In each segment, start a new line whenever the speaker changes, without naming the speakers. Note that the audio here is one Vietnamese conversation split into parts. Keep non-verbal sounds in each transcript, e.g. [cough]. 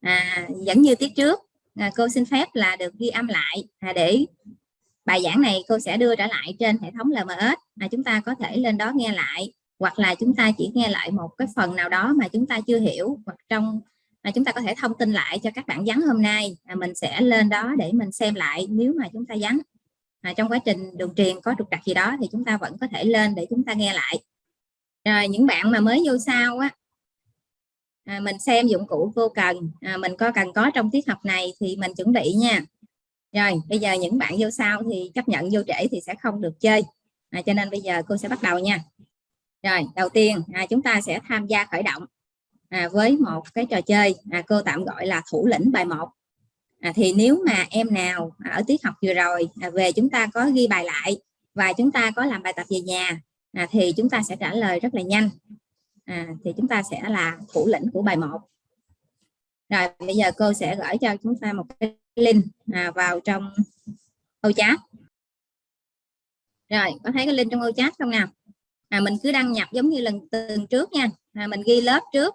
à, vẫn như tiết trước. À, cô xin phép là được ghi âm lại. À, để bài giảng này cô sẽ đưa trở lại trên hệ thống LMS mà chúng ta có thể lên đó nghe lại hoặc là chúng ta chỉ nghe lại một cái phần nào đó mà chúng ta chưa hiểu hoặc trong mà chúng ta có thể thông tin lại cho các bạn vắng hôm nay. À, mình sẽ lên đó để mình xem lại nếu mà chúng ta vắng. À, trong quá trình đường truyền có trục trặc gì đó thì chúng ta vẫn có thể lên để chúng ta nghe lại. Rồi những bạn mà mới vô sau á à, mình xem dụng cụ cô cần. À, mình có cần có trong tiết học này thì mình chuẩn bị nha. Rồi bây giờ những bạn vô sau thì chấp nhận vô trễ thì sẽ không được chơi. À, cho nên bây giờ cô sẽ bắt đầu nha. Rồi đầu tiên à, chúng ta sẽ tham gia khởi động à, với một cái trò chơi à, cô tạm gọi là thủ lĩnh bài 1 à, thì nếu mà em nào ở tiết học vừa rồi à, về chúng ta có ghi bài lại và chúng ta có làm bài tập về nhà à, thì chúng ta sẽ trả lời rất là nhanh à, thì chúng ta sẽ là thủ lĩnh của bài 1 rồi bây giờ cô sẽ gửi cho chúng ta một cái link à, vào trong ô chat. Rồi có thấy cái link trong ô chat không nào? À, mình cứ đăng nhập giống như lần từng trước nha. À, mình ghi lớp trước.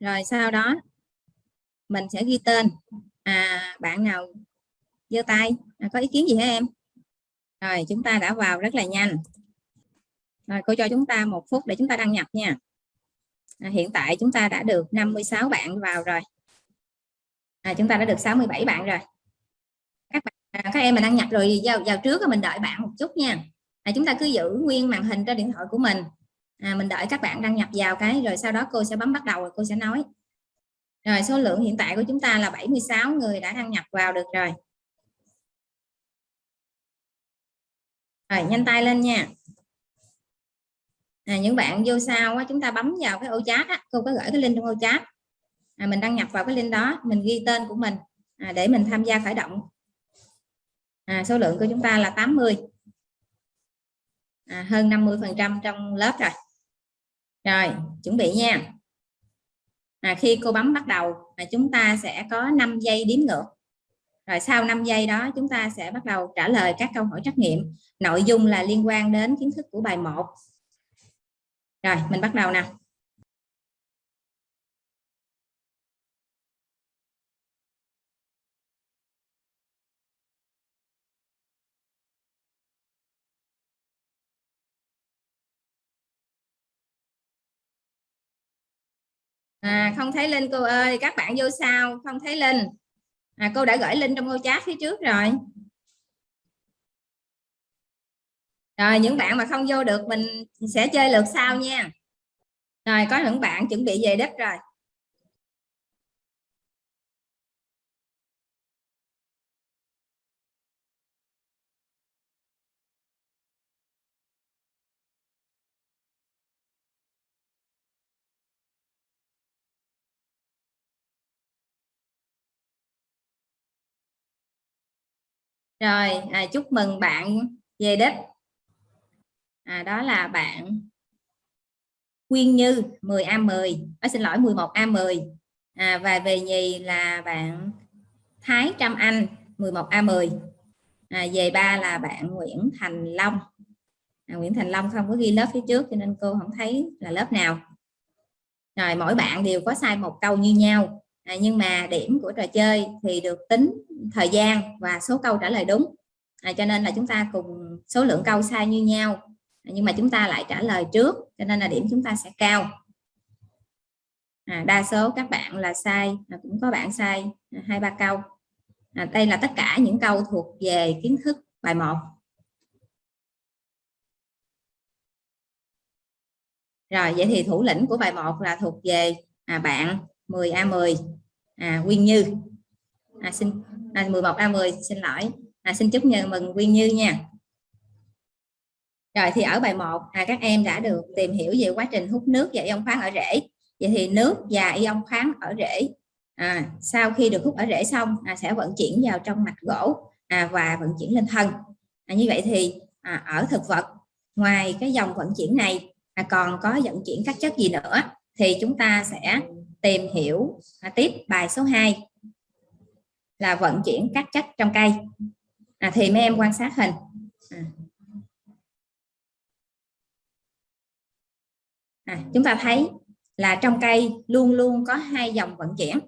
Rồi sau đó mình sẽ ghi tên. À, bạn nào giơ tay. À, có ý kiến gì hả em? Rồi chúng ta đã vào rất là nhanh. Rồi cô cho chúng ta một phút để chúng ta đăng nhập nha à, hiện tại chúng ta đã được 56 bạn vào rồi. À, chúng ta đã được 67 bạn rồi. Các bạn à, các em mà đăng nhập rồi vào, vào trước mình đợi bạn một chút nha. À, chúng ta cứ giữ nguyên màn hình trên điện thoại của mình. À, mình đợi các bạn đăng nhập vào cái rồi sau đó cô sẽ bấm bắt đầu rồi cô sẽ nói. Rồi số lượng hiện tại của chúng ta là 76 người đã đăng nhập vào được rồi. Rồi nhanh tay lên nha à, những bạn vô sau á, chúng ta bấm vào cái ô chat á, cô có gửi cái link trong ô chat. À, mình đăng nhập vào cái link đó mình ghi tên của mình à, để mình tham gia khởi động. À, số lượng của chúng ta là 80 à, hơn 50 phần trăm trong lớp rồi. Rồi chuẩn bị nha. À, khi cô bấm bắt đầu à, chúng ta sẽ có 5 giây đếm ngược. Rồi sau 5 giây đó chúng ta sẽ bắt đầu trả lời các câu hỏi trắc nghiệm. Nội dung là liên quan đến kiến thức của bài 1 rồi mình bắt đầu nè. À, không thấy linh cô ơi các bạn vô sao không thấy linh. À, cô đã gửi linh trong ngôi chat phía trước rồi. Rồi những bạn mà không vô được mình sẽ chơi lượt sau nha. Rồi có những bạn chuẩn bị về đất rồi. Rồi à, chúc mừng bạn về đích à, đó là bạn Quyên Như 10A10 à, ờ, xin lỗi 11A10 à, và về nhì là bạn Thái Trâm Anh 11A10 à, về ba là bạn Nguyễn Thành Long. À, Nguyễn Thành Long không có ghi lớp phía trước cho nên cô không thấy là lớp nào. Rồi mỗi bạn đều có sai một câu như nhau. À, nhưng mà điểm của trò chơi thì được tính thời gian và số câu trả lời đúng. À, cho nên là chúng ta cùng số lượng câu sai như nhau nhưng mà chúng ta lại trả lời trước cho nên là điểm chúng ta sẽ cao. À, đa số các bạn là sai à, cũng có bạn sai à, hai ba câu. À, đây là tất cả những câu thuộc về kiến thức bài 1 rồi vậy thì thủ lĩnh của bài 1 là thuộc về à, bạn 10A10 à, Quyên Như. À, xin à, 11A10 xin lỗi. À, xin chúc mừng Quyên Như nha rồi thì ở bài 1 à, các em đã được tìm hiểu về quá trình hút nước và ion khoáng ở rễ. Vậy thì nước và ion khoáng ở rễ à, sau khi được hút ở rễ xong à, sẽ vận chuyển vào trong mạch gỗ à, và vận chuyển lên thân. À, như vậy thì à, ở thực vật ngoài cái dòng vận chuyển này à, còn có vận chuyển các chất gì nữa thì chúng ta sẽ tìm hiểu à, tiếp bài số 2 là vận chuyển các chất trong cây. À, thì mấy em quan sát hình. À. À, chúng ta thấy là trong cây luôn luôn có hai dòng vận chuyển.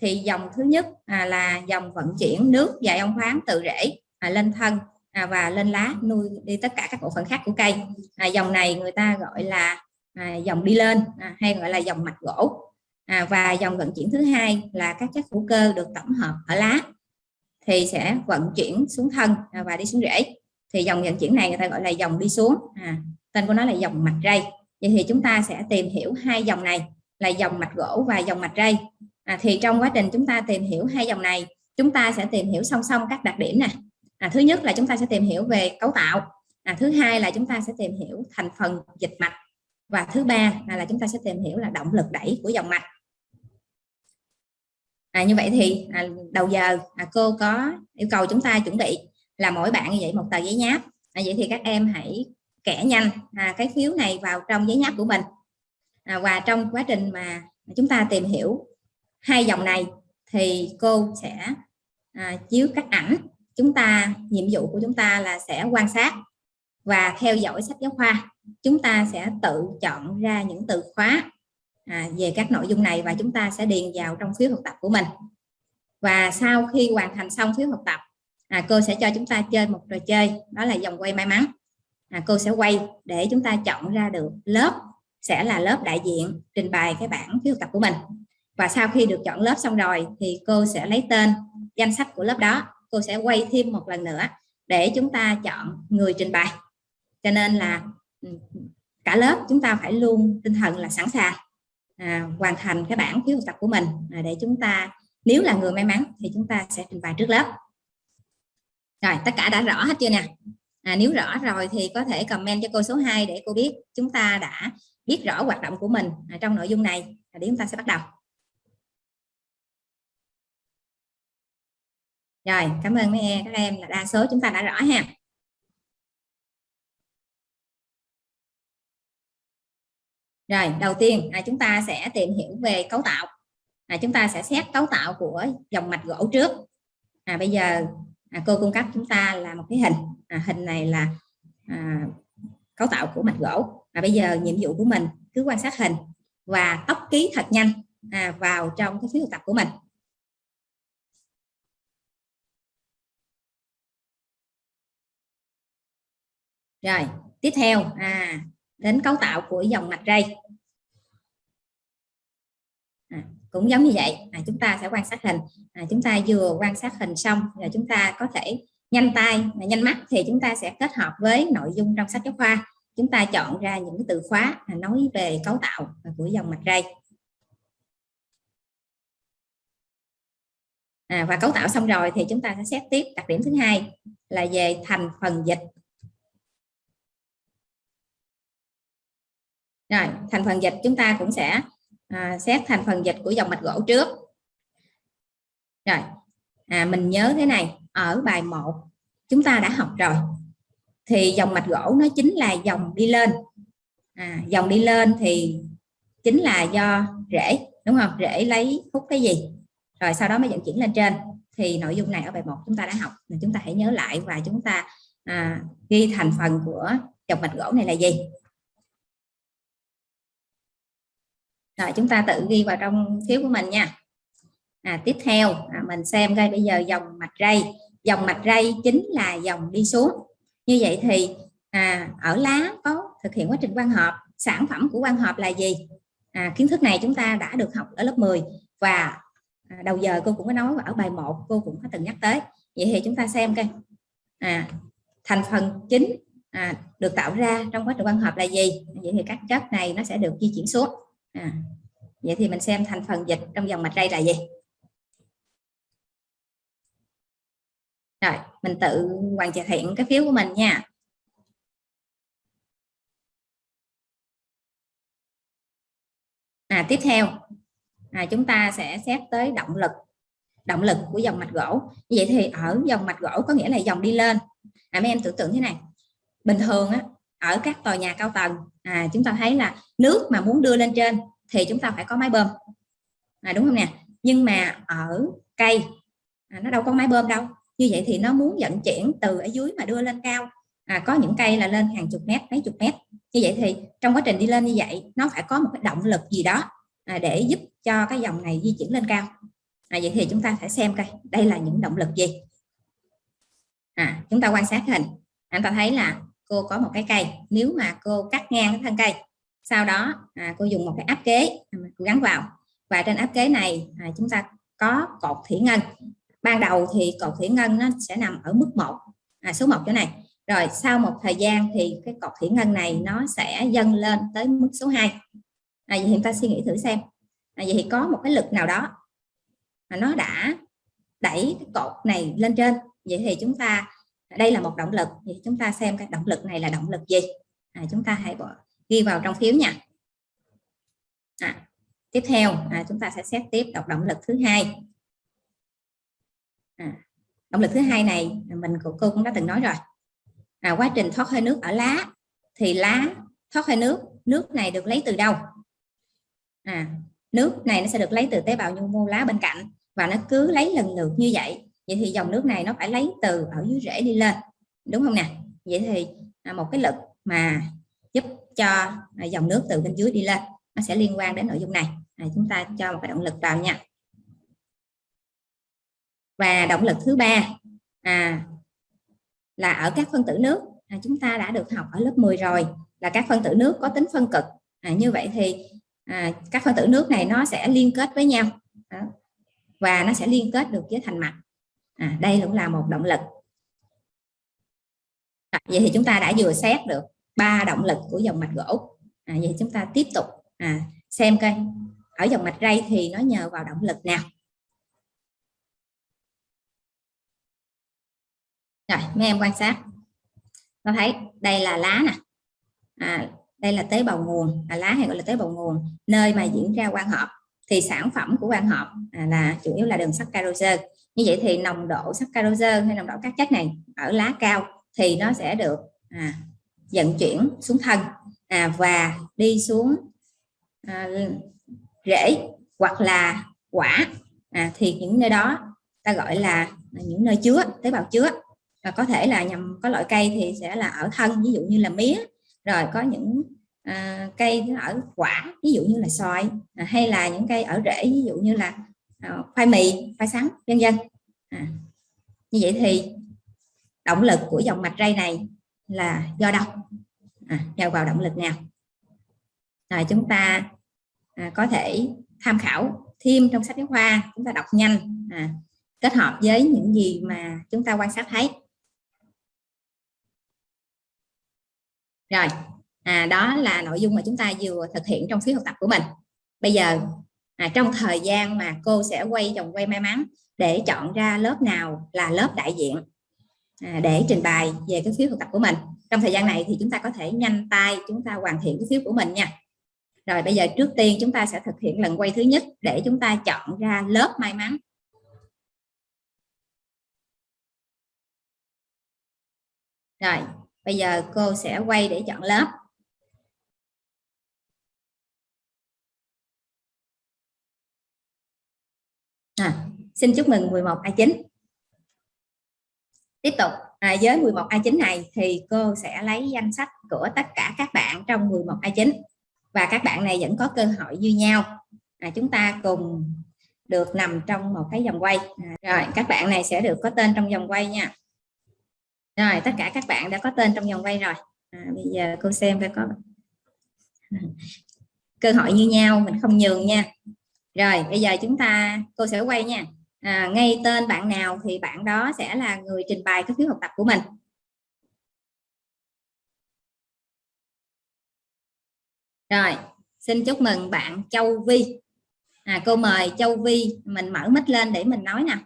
Thì dòng thứ nhất à, là dòng vận chuyển nước và ion khoáng từ rễ à, lên thân à, và lên lá nuôi đi tất cả các bộ phận khác của cây. À, dòng này người ta gọi là à, dòng đi lên à, hay gọi là dòng mạch gỗ. À, và dòng vận chuyển thứ hai là các chất hữu cơ được tổng hợp ở lá thì sẽ vận chuyển xuống thân à, và đi xuống rễ. Thì dòng vận chuyển này người ta gọi là dòng đi xuống. À, tên của nó là dòng mạch ray vậy thì chúng ta sẽ tìm hiểu hai dòng này là dòng mạch gỗ và dòng mạch ray à, thì trong quá trình chúng ta tìm hiểu hai dòng này chúng ta sẽ tìm hiểu song song các đặc điểm này à, thứ nhất là chúng ta sẽ tìm hiểu về cấu tạo. À, thứ hai là chúng ta sẽ tìm hiểu thành phần dịch mạch. Và thứ ba là, là chúng ta sẽ tìm hiểu là động lực đẩy của dòng mạch. À, như vậy thì à, đầu giờ à, cô có yêu cầu chúng ta chuẩn bị là mỗi bạn như vậy một tờ giấy nháp. À, vậy thì các em hãy kẻ nhanh à, cái phiếu này vào trong giấy nháp của mình. À, và trong quá trình mà chúng ta tìm hiểu hai dòng này thì cô sẽ à, chiếu các ảnh chúng ta nhiệm vụ của chúng ta là sẽ quan sát và theo dõi sách giáo khoa. Chúng ta sẽ tự chọn ra những từ khóa à, về các nội dung này và chúng ta sẽ điền vào trong phiếu học tập của mình. Và sau khi hoàn thành xong phiếu học tập à, cô sẽ cho chúng ta chơi một trò chơi đó là dòng quay may mắn à, cô sẽ quay để chúng ta chọn ra được lớp sẽ là lớp đại diện trình bày cái bản phiếu học tập của mình. Và sau khi được chọn lớp xong rồi thì cô sẽ lấy tên danh sách của lớp đó. Cô sẽ quay thêm một lần nữa để chúng ta chọn người trình bày. Cho nên là ừ, cả lớp chúng ta phải luôn tinh thần là sẵn sàng à, hoàn thành cái bản phiếu học tập của mình. À, để chúng ta nếu là người may mắn thì chúng ta sẽ trình bày trước lớp. Rồi tất cả đã rõ hết chưa nè? À, nếu rõ rồi thì có thể comment cho cô số 2 để cô biết chúng ta đã biết rõ hoạt động của mình à, trong nội dung này. À, để chúng ta sẽ bắt đầu. Rồi cảm ơn mấy em các em là đa số chúng ta đã rõ ha. Rồi đầu tiên là chúng ta sẽ tìm hiểu về cấu tạo. À, chúng ta sẽ xét cấu tạo của dòng mạch gỗ trước. À, bây giờ à, cô cung cấp chúng ta là một cái hình à, hình này là à, cấu tạo của mạch gỗ. Và bây giờ nhiệm vụ của mình cứ quan sát hình và tốc ký thật nhanh à, vào trong cái phiếu tập của mình. Rồi tiếp theo à, đến cấu tạo của dòng mạch ray. À, cũng giống như vậy à, chúng ta sẽ quan sát hình. À, chúng ta vừa quan sát hình xong rồi chúng ta có thể nhanh tay nhanh mắt thì chúng ta sẽ kết hợp với nội dung trong sách giáo khoa. Chúng ta chọn ra những từ khóa nói về cấu tạo của dòng mạch ray. À, và cấu tạo xong rồi thì chúng ta sẽ xét tiếp đặc điểm thứ hai là về thành phần dịch. Rồi thành phần dịch chúng ta cũng sẽ à, xét thành phần dịch của dòng mạch gỗ trước. Rồi à, mình nhớ thế này ở bài 1 chúng ta đã học rồi. Thì dòng mạch gỗ nó chính là dòng đi lên. À, dòng đi lên thì chính là do rễ đúng không? Rễ lấy hút cái gì? Rồi sau đó mới vận chuyển lên trên. Thì nội dung này ở bài 1 chúng ta đã học. Nên chúng ta hãy nhớ lại và chúng ta à, ghi thành phần của dòng mạch gỗ này là gì? Rồi chúng ta tự ghi vào trong phiếu của mình nha. À, tiếp theo à, mình xem coi bây giờ dòng mạch ray dòng mạch ray chính là dòng đi xuống. Như vậy thì à, ở lá có thực hiện quá trình quang hợp. Sản phẩm của quang hợp là gì? À, kiến thức này chúng ta đã được học ở lớp 10 và à, đầu giờ cô cũng có nói ở bài 1 cô cũng có từng nhắc tới. Vậy thì chúng ta xem coi. À, thành phần chính à, được tạo ra trong quá trình quang hợp là gì? Vậy thì các chất này nó sẽ được di chuyển xuống. À, vậy thì mình xem thành phần dịch trong dòng mạch ray là gì. Rồi mình tự hoàn thiện cái phiếu của mình nha. À, tiếp theo. À, chúng ta sẽ xét tới động lực động lực của dòng mạch gỗ. Như vậy thì ở dòng mạch gỗ có nghĩa là dòng đi lên. À, mấy em tưởng tượng thế này. Bình thường á, ở các tòa nhà cao tầng à, chúng ta thấy là nước mà muốn đưa lên trên thì chúng ta phải có máy bơm. À, đúng không nè? Nhưng mà ở cây à, nó đâu có máy bơm đâu như vậy thì nó muốn dẫn chuyển từ ở dưới mà đưa lên cao. À, có những cây là lên hàng chục mét mấy chục mét. Như vậy thì trong quá trình đi lên như vậy nó phải có một cái động lực gì đó à, để giúp cho cái dòng này di chuyển lên cao. À, vậy thì chúng ta phải xem coi đây là những động lực gì. À, chúng ta quan sát hình. Anh ta thấy là cô có một cái cây. Nếu mà cô cắt ngang cái thân cây sau đó à, cô dùng một cái áp kế à, cô gắn vào. Và trên áp kế này à, chúng ta có cột thủy ngân ban đầu thì cột thủy ngân nó sẽ nằm ở mức 1 à, số 1 chỗ này. Rồi sau một thời gian thì cái cột thủy ngân này nó sẽ dâng lên tới mức số 2 à, vậy thì ta suy nghĩ thử xem. À, vậy thì có một cái lực nào đó mà nó đã đẩy cái cột này lên trên. Vậy thì chúng ta đây là một động lực. Thì chúng ta xem cái động lực này là động lực gì? À, chúng ta hãy bỏ, ghi vào trong phiếu nha. À, tiếp theo à, chúng ta sẽ xét tiếp đọc động lực thứ hai à, động lực thứ hai này mình của cô cũng đã từng nói rồi. À, quá trình thoát hơi nước ở lá thì lá thoát hơi nước nước này được lấy từ đâu? À, nước này nó sẽ được lấy từ tế bào nhu mô lá bên cạnh và nó cứ lấy lần lượt như vậy. Vậy thì dòng nước này nó phải lấy từ ở dưới rễ đi lên đúng không nè? Vậy thì à, một cái lực mà giúp cho à, dòng nước từ bên dưới đi lên nó sẽ liên quan đến nội dung này. À, chúng ta cho một cái động lực vào nha và động lực thứ ba à, là ở các phân tử nước. À, chúng ta đã được học ở lớp 10 rồi là các phân tử nước có tính phân cực. À, như vậy thì à, các phân tử nước này nó sẽ liên kết với nhau. Đó. và nó sẽ liên kết được với thành mặt à, đây cũng là một động lực. À, vậy thì chúng ta đã vừa xét được ba động lực của dòng mạch gỗ. À, vậy chúng ta tiếp tục à, xem coi. Ở dòng mạch ray thì nó nhờ vào động lực nào? Rồi mấy em quan sát. Nó thấy đây là lá nè. À, đây là tế bào nguồn. À, lá hay gọi là tế bào nguồn. Nơi mà diễn ra quang hợp. Thì sản phẩm của quang hợp à, là chủ yếu là đường saccharose như vậy thì nồng độ saccharose hay nồng độ các chất này ở lá cao thì nó sẽ được à, vận chuyển xuống thân à, và đi xuống à, rễ hoặc là quả. À, thì những nơi đó ta gọi là những nơi chứa tế bào chứa và có thể là nhằm có loại cây thì sẽ là ở thân ví dụ như là mía. Rồi có những à, cây ở quả ví dụ như là xoài à, hay là những cây ở rễ ví dụ như là à, khoai mì khoai sắn vân vân. À, như vậy thì động lực của dòng mạch ray này là do đâu? À, nhờ vào động lực nào? Rồi chúng ta à, có thể tham khảo thêm trong sách giáo khoa chúng ta đọc nhanh à, kết hợp với những gì mà chúng ta quan sát thấy. Rồi à, đó là nội dung mà chúng ta vừa thực hiện trong phiếu học tập của mình. Bây giờ à, trong thời gian mà cô sẽ quay vòng quay may mắn để chọn ra lớp nào là lớp đại diện à, để trình bày về cái phiếu học tập của mình. Trong thời gian này thì chúng ta có thể nhanh tay chúng ta hoàn thiện cái phiếu của mình nha. Rồi bây giờ trước tiên chúng ta sẽ thực hiện lần quay thứ nhất để chúng ta chọn ra lớp may mắn. Rồi bây giờ cô sẽ quay để chọn lớp. À, xin chúc mừng 11 A9 tiếp tục. À, với 11 A9 này thì cô sẽ lấy danh sách của tất cả các bạn trong 11 A9 và các bạn này vẫn có cơ hội như nhau. À, chúng ta cùng được nằm trong một cái vòng quay. À, rồi các bạn này sẽ được có tên trong vòng quay nha rồi tất cả các bạn đã có tên trong vòng quay rồi. À, bây giờ cô xem phải có [laughs] cơ hội như nhau mình không nhường nha. Rồi bây giờ chúng ta cô sẽ quay nha. À, ngay tên bạn nào thì bạn đó sẽ là người trình bày cái phiếu học tập của mình. Rồi xin chúc mừng bạn Châu Vi. À, cô mời Châu Vi mình mở mic lên để mình nói nè.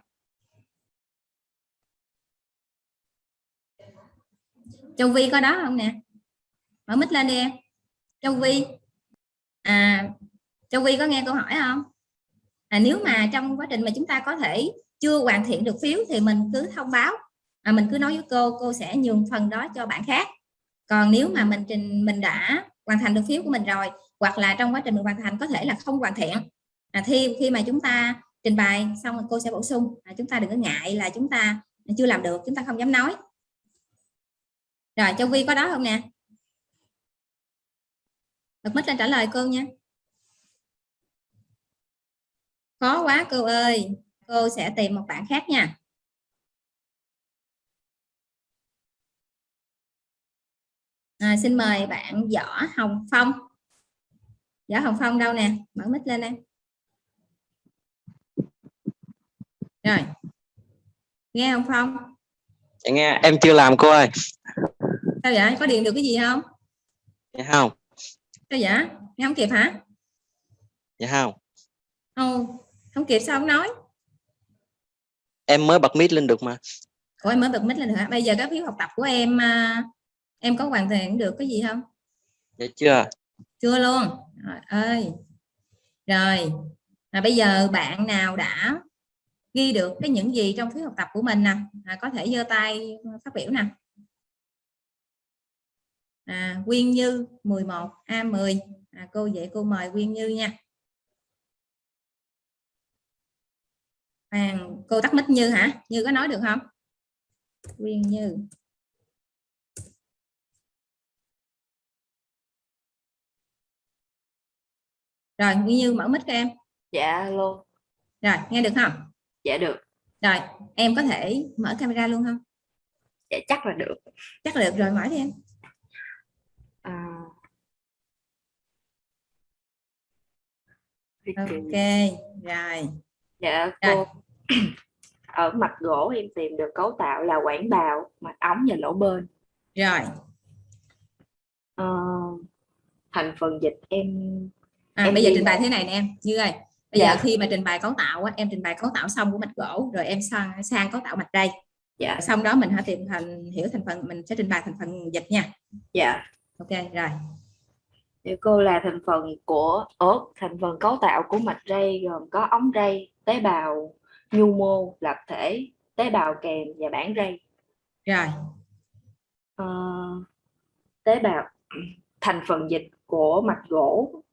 Châu Vi có đó không nè? Mở mic lên đi em. Châu Vi à Châu Vi có nghe câu hỏi không? À, nếu mà trong quá trình mà chúng ta có thể chưa hoàn thiện được phiếu thì mình cứ thông báo. À, mình cứ nói với cô cô sẽ nhường phần đó cho bạn khác. Còn nếu mà mình trình mình đã hoàn thành được phiếu của mình rồi hoặc là trong quá trình mình hoàn thành có thể là không hoàn thiện à, khi khi mà chúng ta trình bày xong cô sẽ bổ sung. À, chúng ta đừng có ngại là chúng ta chưa làm được chúng ta không dám nói rồi châu vi có đó không nè? Bật mít lên trả lời cô nha. Khó quá cô ơi cô sẽ tìm một bạn khác nha. À, xin mời bạn võ hồng phong. Võ hồng phong đâu nè? Mở mic lên em rồi. Nghe không phong
dạ nghe em chưa làm cô ơi.
Sao vậy? Có điện được cái gì không?
Dạ không.
Sao vậy? Nghe không kịp hả?
Dạ không.
Ồ, không kịp sao không nói?
Em mới bật mic lên được mà.
Ủa em mới bật mic lên hả? Bây giờ các phiếu học tập của em à, em có hoàn thành được cái gì không?
Dạ chưa.
Chưa luôn. Rồi ơi. Rồi. Là bây giờ bạn nào đã ghi được cái những gì trong phiếu học tập của mình nè. À, có thể giơ tay phát biểu nè. À, Quyên Như 11 A10 à, cô dạy cô mời Quyên Như nha. À, cô tắt mic Như hả? Như có nói được không? Quyên Như. Rồi Quyên Như mở mic cho em.
Dạ luôn
rồi nghe được không
dạ được.
Rồi em có thể mở camera luôn không?
Dạ chắc là được.
Chắc là được rồi mở đi em.
À...
ok rồi.
Dạ
Rồi.
cô [clears throat] ở mặt gỗ em tìm được cấu tạo là quảng bào mặt ống và lỗ bên.
Rồi.
Ờ, thành phần dịch em
à,
Em
bây giờ trình bày thế này nè em như ơi bây
Dạ.
giờ khi mà trình bày cấu tạo á, em trình bày cấu tạo xong của mạch gỗ rồi em sang sang cấu tạo mạch ray
dạ.
Xong đó mình hãy tìm thành hiểu thành phần mình sẽ trình bày thành phần dịch nha.
Dạ.
Ok rồi.
Thì cô là thành phần của ớt thành phần cấu tạo của mạch ray gồm có ống ray tế bào nhu mô lập thể tế bào kèm và bản ray.
Rồi.
Ờ, tế bào thành phần dịch của mạch gỗ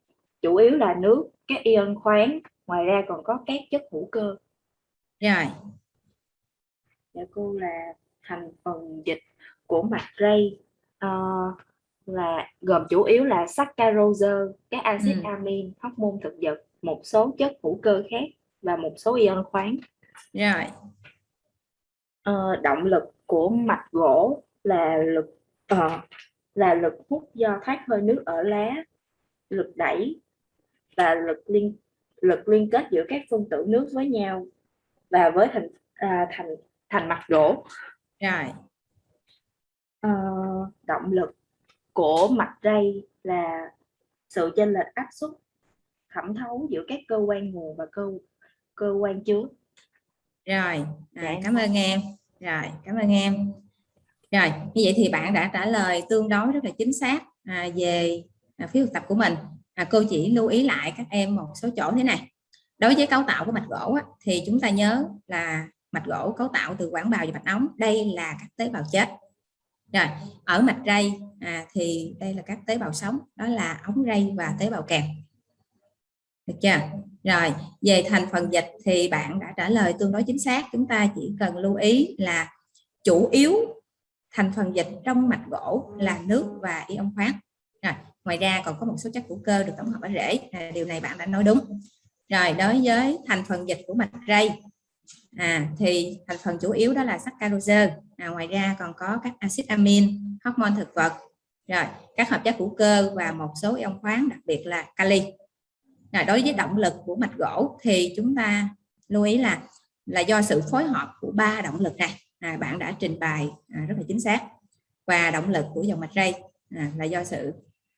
chủ yếu là nước các ion khoáng ngoài ra còn có các chất hữu cơ
rồi
Dạ cô là thành phần dịch của mạch ray ờ, là gồm chủ yếu là saccharose, các axit
Ừ.
amin, hormone thực vật, một số chất hữu cơ khác và một số ion khoáng.
rồi
Ờ, động lực của mạch gỗ là lực ờ, là lực hút do thoát hơi nước ở lá, lực đẩy và lực liên lực liên kết giữa các phân tử nước với nhau và với thành à, thành thành mạch gỗ.
rồi.
Ờ, động lực của mạch ray là sự chênh lệch áp suất thẩm thấu giữa các cơ quan nguồn và cơ cơ quan chứa.
Rồi.
Dạ,
à,
em
cảm ơn em. Rồi cảm ơn em. Rồi như vậy thì bạn đã trả lời tương đối rất là chính xác à, về à, phiếu thực tập của mình à, cô chỉ lưu ý lại các em một số chỗ thế này. Đối với cấu tạo của mạch gỗ á, thì chúng ta nhớ là mạch gỗ cấu tạo từ quảng bào và mạch ống. Đây là các tế bào chết. Rồi ở mạch ray à, thì đây là các tế bào sống. Đó là ống ray và tế bào kèm. Được chưa? Rồi về thành phần dịch thì bạn đã trả lời tương đối chính xác. Chúng ta chỉ cần lưu ý là chủ yếu thành phần dịch trong mạch gỗ là nước và ion khoáng ngoài ra còn có một số chất hữu cơ được tổng hợp ở rễ. À, điều này bạn đã nói đúng. Rồi đối với thành phần dịch của mạch ray à, thì thành phần chủ yếu đó là saccharose à, ngoài ra còn có các axit amin hormone thực vật. Rồi các hợp chất hữu cơ và một số ion khoáng đặc biệt là kali. Rồi, đối với động lực của mạch gỗ thì chúng ta lưu ý là là do sự phối hợp của ba động lực này. À, bạn đã trình bày à, rất là chính xác. Và động lực của dòng mạch ray à, là do sự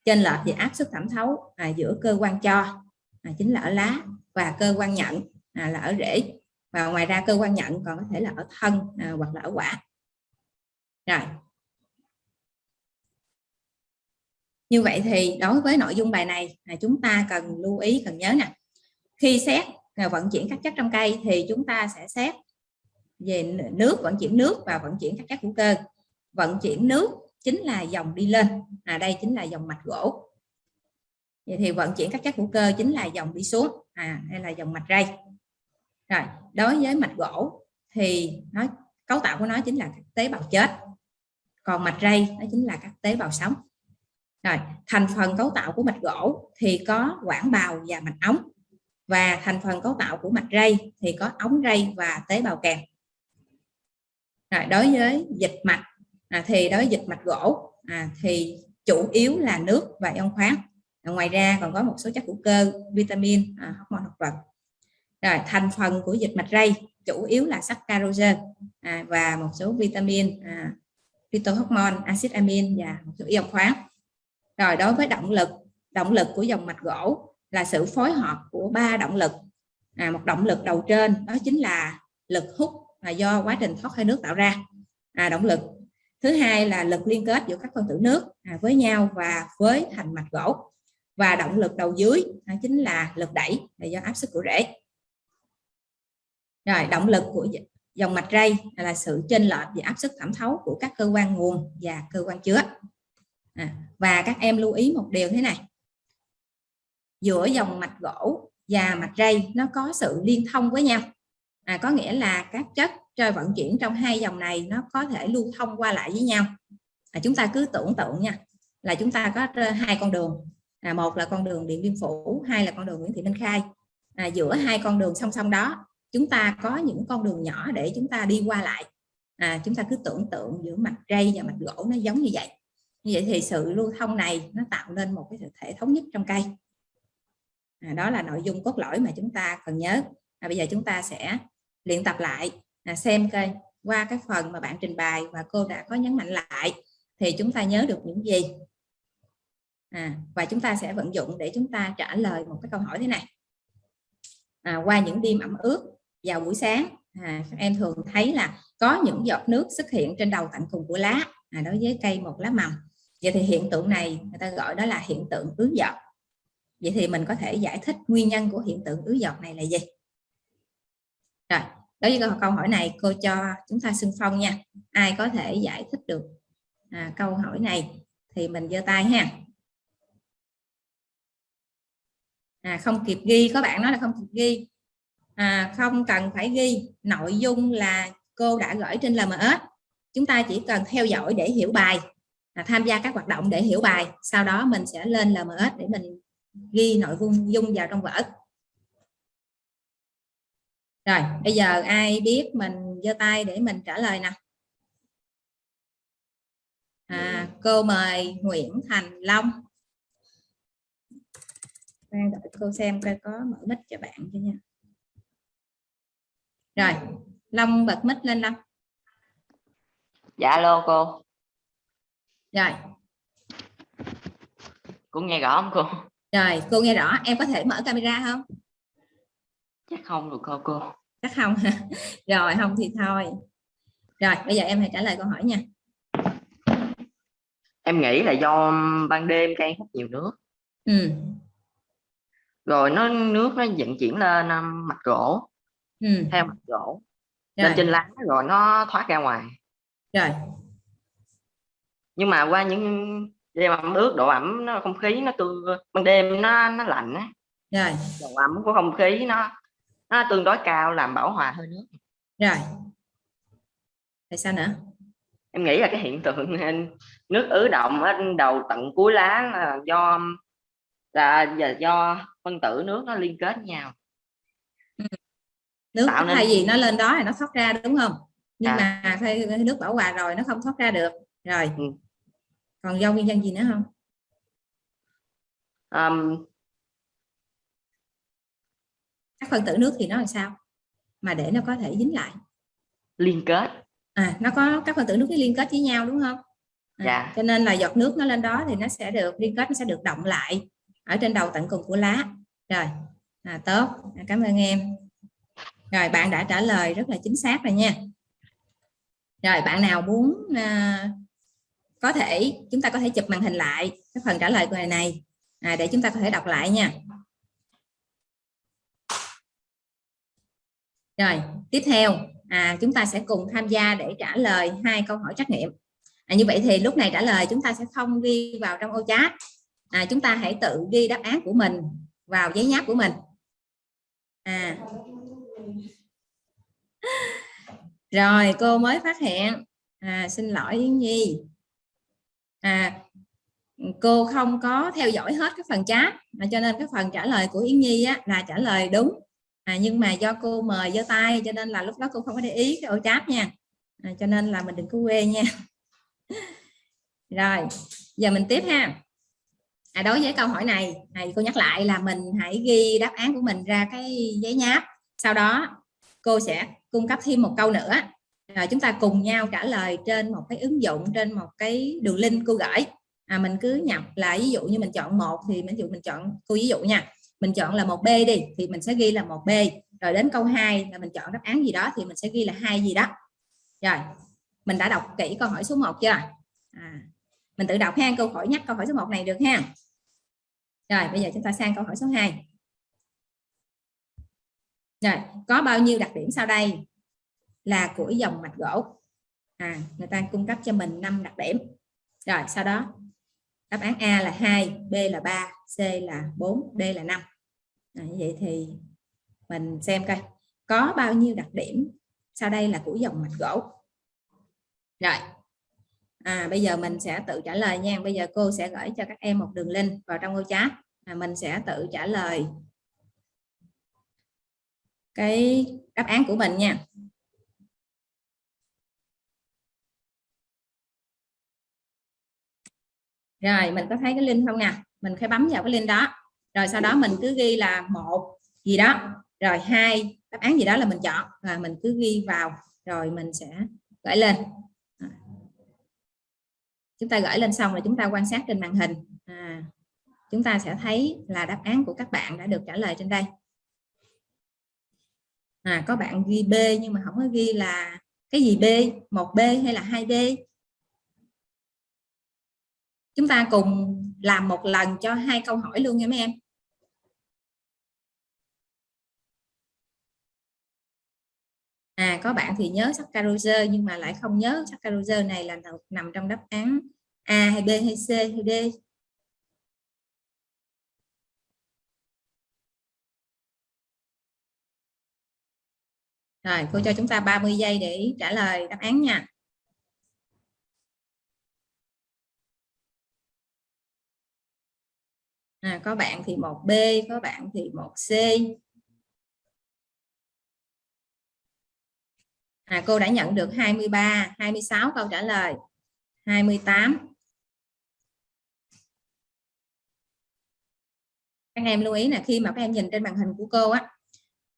chênh lệch về áp suất thẩm thấu à, giữa cơ quan cho à, chính là ở lá và cơ quan nhận à, là ở rễ. Và ngoài ra cơ quan nhận còn có thể là ở thân à, hoặc là ở quả. Rồi. Như vậy thì đối với nội dung bài này là chúng ta cần lưu ý cần nhớ nè. Khi xét à, vận chuyển các chất trong cây thì chúng ta sẽ xét về nước vận chuyển nước và vận chuyển các chất hữu cơ. Vận chuyển nước chính là dòng đi lên. À đây chính là dòng mạch gỗ. Vậy thì vận chuyển các chất hữu cơ chính là dòng đi xuống. À đây là dòng mạch ray rồi, đối với mạch gỗ thì nó, cấu tạo của nó chính là các tế bào chết. Còn mạch ray đó chính là các tế bào sống. Rồi, thành phần cấu tạo của mạch gỗ thì có quảng bào và mạch ống. Và thành phần cấu tạo của mạch ray thì có ống ray và tế bào kèm. Rồi, đối với dịch mạch à, thì đối với dịch mạch gỗ à, thì chủ yếu là nước và ion khoáng. À, ngoài ra còn có một số chất hữu cơ vitamin à, hormone thực vật. Rồi thành phần của dịch mạch ray chủ yếu là saccharose à, và một số vitamin à, phytohormone axit amin và một số ion khoáng. Rồi đối với động lực động lực của dòng mạch gỗ là sự phối hợp của ba động lực. À, một động lực đầu trên đó chính là lực hút là do quá trình thoát hơi nước tạo ra. À, động lực thứ hai là lực liên kết giữa các phân tử nước à, với nhau và với thành mạch gỗ và động lực đầu dưới à, chính là lực đẩy là do áp suất của rễ. Rồi động lực của dòng mạch ray là sự chênh lệch về áp suất thẩm thấu của các cơ quan nguồn và cơ quan chứa. À, và các em lưu ý một điều thế này. Giữa dòng mạch gỗ và mạch ray nó có sự liên thông với nhau à, có nghĩa là các chất chơi vận chuyển trong hai dòng này nó có thể lưu thông qua lại với nhau. À, chúng ta cứ tưởng tượng nha là chúng ta có hai con đường. À, một là con đường điện biên phủ hai là con đường nguyễn thị minh khai. À, giữa hai con đường song song đó chúng ta có những con đường nhỏ để chúng ta đi qua lại. À, chúng ta cứ tưởng tượng giữa mặt rây và mặt gỗ nó giống như vậy. Như vậy thì sự lưu thông này nó tạo nên một cái thể thống nhất trong cây. À, đó là nội dung cốt lõi mà chúng ta cần nhớ. À, bây giờ chúng ta sẽ luyện tập lại à, xem coi qua cái phần mà bạn trình bày và cô đã có nhấn mạnh lại thì chúng ta nhớ được những gì. À, và chúng ta sẽ vận dụng để chúng ta trả lời một cái câu hỏi thế này. À, qua những đêm ẩm ướt vào buổi sáng à, các em thường thấy là có những giọt nước xuất hiện trên đầu tận cùng của lá à, đối với cây một lá mầm. Vậy thì hiện tượng này người ta gọi đó là hiện tượng ứ giọt. Vậy thì mình có thể giải thích nguyên nhân của hiện tượng ứ giọt này là gì? Rồi đối với câu hỏi này cô cho chúng ta xưng phong nha. Ai có thể giải thích được? À, câu hỏi này thì mình giơ tay ha. À, không kịp ghi có bạn nói là không kịp ghi. À, không cần phải ghi nội dung là cô đã gửi trên LMS chúng ta chỉ cần theo dõi để hiểu bài à, tham gia các hoạt động để hiểu bài. Sau đó mình sẽ lên LMS để mình ghi nội dung dung vào trong vở rồi bây giờ ai biết mình giơ tay để mình trả lời nè? À, cô mời Nguyễn Thành Long. Đang đợi cô xem coi có mở mic cho bạn chưa nha. Rồi Long bật mic lên Long.
Dạ alo cô.
Rồi.
Cô nghe rõ không cô?
Rồi cô nghe rõ. Em có thể mở camera không
chắc không được cô cô?
Chắc không [laughs] rồi không thì thôi. Rồi bây giờ em hãy trả lời câu hỏi nha.
Em nghĩ là do ban đêm cây hút nhiều nước.
Ừ.
rồi nó nước nó vận chuyển lên um, mặt gỗ.
Ừ.
theo mặt gỗ.
Rồi.
lên trên lá rồi nó thoát ra ngoài.
Rồi.
Nhưng mà qua những đêm ẩm ướt độ ẩm nó không khí nó tương ban đêm nó nó lạnh á.
Rồi.
Độ ẩm của không khí nó nó tương đối cao làm bảo hòa hơi nước.
Rồi. Tại sao nữa?
Em nghĩ là cái hiện tượng [laughs] nước ứ động ở đầu tận cuối lá là do là do phân tử nước nó liên kết nhau.
Nước
Tạo nên-
thay vì nó lên đó thì nó thoát ra đúng không? Nhưng
À.
mà thay nước bảo hòa rồi nó không thoát ra được. Rồi.
Ừ.
còn do nguyên nhân gì nữa không?
Um,
các phân tử nước thì nó làm sao? Mà để nó có thể dính lại.
Liên kết.
À nó có các phân tử nước liên kết với nhau đúng không? À,
Dạ.
cho nên là giọt nước nó lên đó thì nó sẽ được liên kết nó sẽ được động lại ở trên đầu tận cùng của lá. Rồi à, tốt. À, cảm ơn em. Rồi bạn đã trả lời rất là chính xác rồi nha. Rồi bạn nào muốn à, có thể chúng ta có thể chụp màn hình lại cái phần trả lời của này này. À, để chúng ta có thể đọc lại nha rồi tiếp theo à, chúng ta sẽ cùng tham gia để trả lời hai câu hỏi trắc nghiệm. À, như vậy thì lúc này trả lời chúng ta sẽ không ghi vào trong ô chat. À, chúng ta hãy tự ghi đáp án của mình vào giấy nháp của mình. À. Rồi cô mới phát hiện. À, xin lỗi Yến Nhi. À, cô không có theo dõi hết các phần chat mà cho nên cái phần trả lời của Yến Nhi á, là trả lời đúng à, nhưng mà do cô mời giơ tay cho nên là lúc đó cô không có để ý cái ô chat nha. À, cho nên là mình đừng có quê nha. [laughs] Rồi giờ mình tiếp ha. À, đối với câu hỏi này này cô nhắc lại là mình hãy ghi đáp án của mình ra cái giấy nháp. Sau đó cô sẽ cung cấp thêm một câu nữa. Rồi chúng ta cùng nhau trả lời trên một cái ứng dụng trên một cái đường link cô gửi. À, mình cứ nhập là ví dụ như mình chọn một thì mình dụ mình chọn cô ví dụ nha mình chọn là một b đi thì mình sẽ ghi là một b. Rồi đến câu 2 là mình chọn đáp án gì đó thì mình sẽ ghi là hai gì đó. Rồi mình đã đọc kỹ câu hỏi số 1 chưa? À, mình tự đọc ha câu hỏi nhắc câu hỏi số 1 này được ha. Rồi bây giờ chúng ta sang câu hỏi số 2 rồi có bao nhiêu đặc điểm sau đây là của dòng mạch gỗ? À, người ta cung cấp cho mình 5 đặc điểm. Rồi sau đó đáp án A là 2 B là 3 C là 4 D là 5 à, vậy thì mình xem coi có bao nhiêu đặc điểm sau đây là của dòng mạch gỗ. Rồi. À, bây giờ mình sẽ tự trả lời nha. Bây giờ cô sẽ gửi cho các em một đường link vào trong ô chat là mình sẽ tự trả lời cái đáp án của mình nha. Rồi mình có thấy cái link không nè? Mình phải bấm vào cái link đó rồi sau đó mình cứ ghi là một gì đó. Rồi hai đáp án gì đó là mình chọn và mình cứ ghi vào rồi mình sẽ gửi lên. À. Chúng ta gửi lên xong rồi chúng ta quan sát trên màn hình. À, chúng ta sẽ thấy là đáp án của các bạn đã được trả lời trên đây. À, có bạn ghi B nhưng mà không có ghi là cái gì B? Một B hay là hai B? Chúng ta cùng làm một lần cho hai câu hỏi luôn nha mấy em. À có bạn thì nhớ saccharose nhưng mà lại không nhớ saccharose này là nằm trong đáp án A hay B hay C hay D Rồi, cô cho chúng ta 30 giây để trả lời đáp án nha. À, có bạn thì một B, có bạn thì một C. À, cô đã nhận được 23, 26 câu trả lời. 28. Các em lưu ý là khi mà các em nhìn trên màn hình của cô á,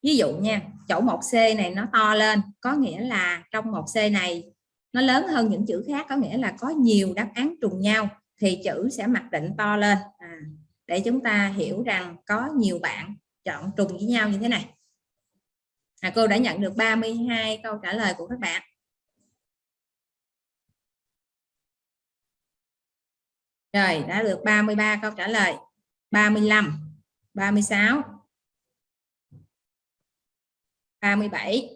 ví dụ nha chỗ một c này nó to lên có nghĩa là trong một c này nó lớn hơn những chữ khác có nghĩa là có nhiều đáp án trùng nhau thì chữ sẽ mặc định to lên à, để chúng ta hiểu rằng có nhiều bạn chọn trùng với nhau như thế này à, cô đã nhận được 32 câu trả lời của các bạn. Rồi đã được 33 câu trả lời. 35 36 37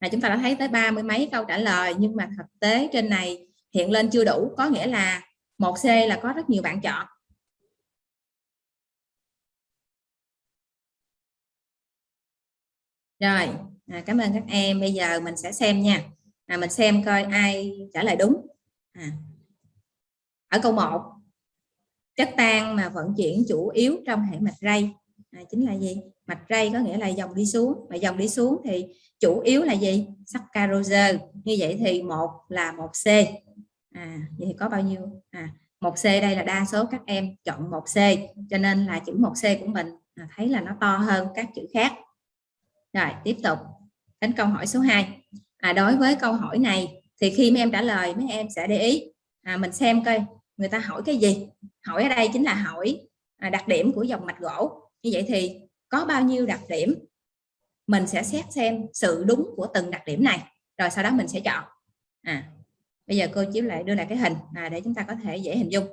là chúng ta đã thấy tới ba mươi mấy câu trả lời nhưng mà thực tế trên này hiện lên chưa đủ có nghĩa là một C là có rất nhiều bạn chọn. Rồi à, cảm ơn các em. Bây giờ mình sẽ xem nha. À, mình xem coi ai trả lời đúng. À. ở câu 1 chất tan mà vận chuyển chủ yếu trong hệ mạch ray. À, chính là gì? Mạch ray có nghĩa là dòng đi xuống. Mà dòng đi xuống thì chủ yếu là gì? Saccharose như vậy thì một là một c. À vậy thì có bao nhiêu? À một c đây là đa số các em chọn một c cho nên là chữ một c của mình à, thấy là nó to hơn các chữ khác rồi tiếp tục. Đến câu hỏi số 2 à, đối với câu hỏi này thì khi mấy em trả lời mấy em sẽ để ý. À, mình xem coi người ta hỏi cái gì. Hỏi ở đây chính là hỏi à, đặc điểm của dòng mạch gỗ. Như vậy thì có bao nhiêu đặc điểm? Mình sẽ xét xem sự đúng của từng đặc điểm này. Rồi sau đó mình sẽ chọn. À bây giờ cô chiếu lại đưa lại cái hình à, để chúng ta có thể dễ hình dung.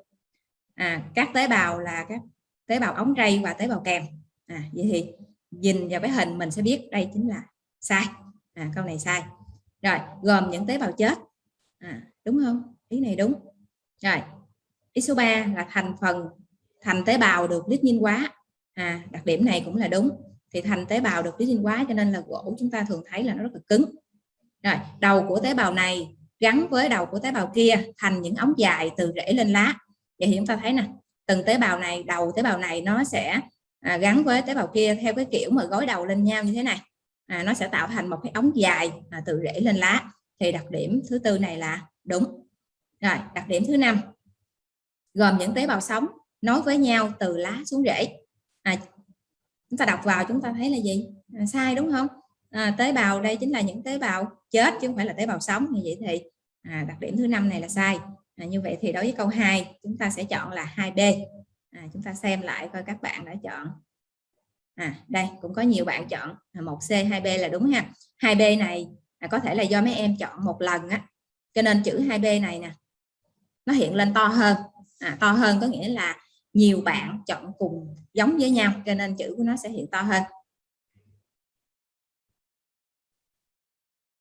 À, các tế bào là các tế bào ống ray và tế bào kèm. À, vậy thì nhìn vào cái hình mình sẽ biết đây chính là sai. À, câu này sai. Rồi gồm những tế bào chết. À, đúng không? Ý này đúng. Rồi ý số 3 là thành phần thành tế bào được lít nhiên hóa. À, đặc điểm này cũng là đúng. Thì thành tế bào được lít nhiên hóa cho nên là gỗ chúng ta thường thấy là nó rất là cứng. Rồi đầu của tế bào này gắn với đầu của tế bào kia thành những ống dài từ rễ lên lá. Vậy thì chúng ta thấy nè từng tế bào này đầu tế bào này nó sẽ à, gắn với tế bào kia theo cái kiểu mà gối đầu lên nhau như thế này. À, nó sẽ tạo thành một cái ống dài à, từ rễ lên lá. Thì đặc điểm thứ tư này là đúng. Rồi đặc điểm thứ năm gồm những tế bào sống nối với nhau từ lá xuống rễ. À, chúng ta đọc vào chúng ta thấy là gì? À, sai đúng không? À, tế bào đây chính là những tế bào chết chứ không phải là tế bào sống. Như vậy thì à, đặc điểm thứ năm này là sai. À, như vậy thì đối với câu 2 chúng ta sẽ chọn là 2B à, chúng ta xem lại coi các bạn đã chọn. À, đây cũng có nhiều bạn chọn. À, một c 2B là đúng ha. 2B này à, có thể là do mấy em chọn một lần á. Cho nên chữ 2B này nè nó hiện lên to hơn. À, to hơn có nghĩa là nhiều bạn chọn cùng giống với nhau cho nên chữ của nó sẽ hiện to hơn.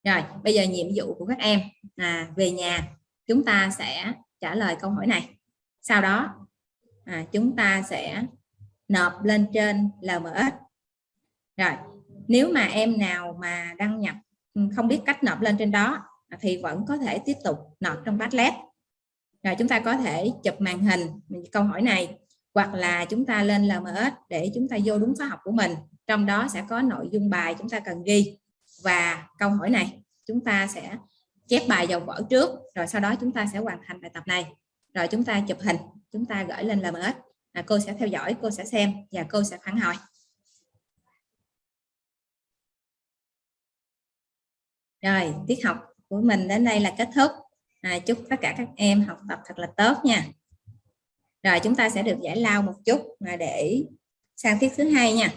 Rồi bây giờ nhiệm vụ của các em. Là về nhà chúng ta sẽ trả lời câu hỏi này. Sau đó à, chúng ta sẽ nộp lên trên LMS rồi nếu mà em nào mà đăng nhập ừ, không biết cách nộp lên trên đó thì vẫn có thể tiếp tục nộp trong Padlet. Rồi chúng ta có thể chụp màn hình câu hỏi này hoặc là chúng ta lên LMS để chúng ta vô đúng khóa học của mình. Trong đó sẽ có nội dung bài chúng ta cần ghi. Và câu hỏi này chúng ta sẽ chép bài vào vở trước rồi sau đó chúng ta sẽ hoàn thành bài tập này rồi chúng ta chụp hình chúng ta gửi lên LMS à, cô sẽ theo dõi cô sẽ xem và cô sẽ phản hồi. Rồi tiết học của mình đến đây là kết thúc. À, chúc tất cả các em học tập thật là tốt nha. Rồi chúng ta sẽ được giải lao một chút để sang tiết thứ hai nha.